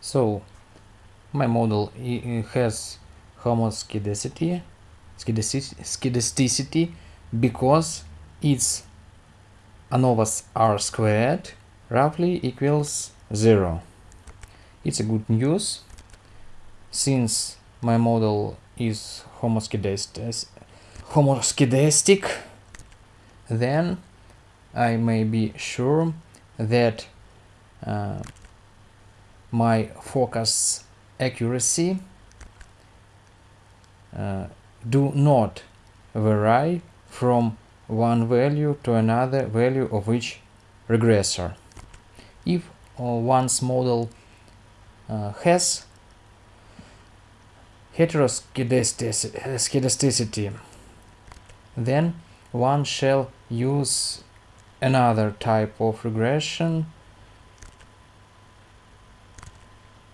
So my model has homoskedasticity skedasticity because its ANOVAs r squared roughly equals 0. It's a good news since my model is homoskedastic then I may be sure that uh, my focus accuracy uh, do not vary from one value to another value of each regressor. If uh, one's model uh, has heteroskedasticity, then one shall use another type of regression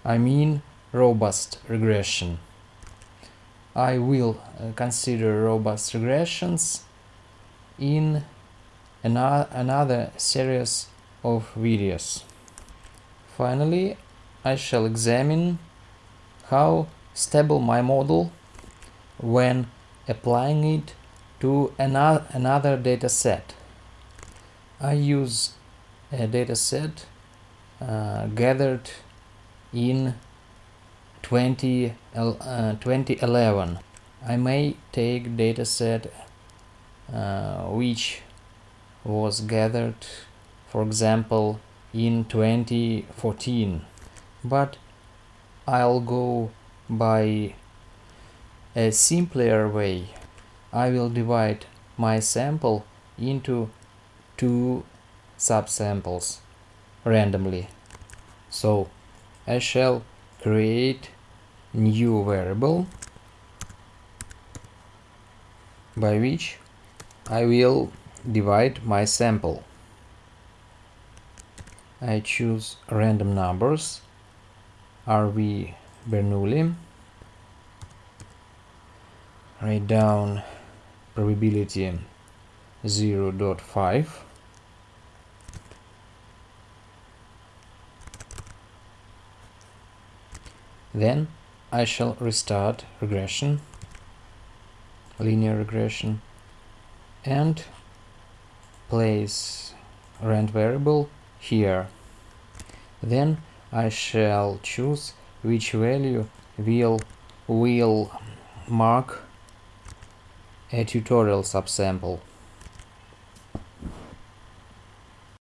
I mean robust regression. I will uh, consider robust regressions in another series of videos. Finally, I shall examine how stable my model when applying it to another, another data set. I use a data set uh, gathered in 20, uh, 2011. I may take dataset uh, which was gathered for example in 2014 but I'll go by a simpler way. I will divide my sample into two subsamples randomly. So I shall create new variable by which I will divide my sample. I choose random numbers RV Bernoulli write down probability 0.5 Then I shall restart regression, linear regression, and place rand variable here. Then I shall choose which value will will mark a tutorial subsample.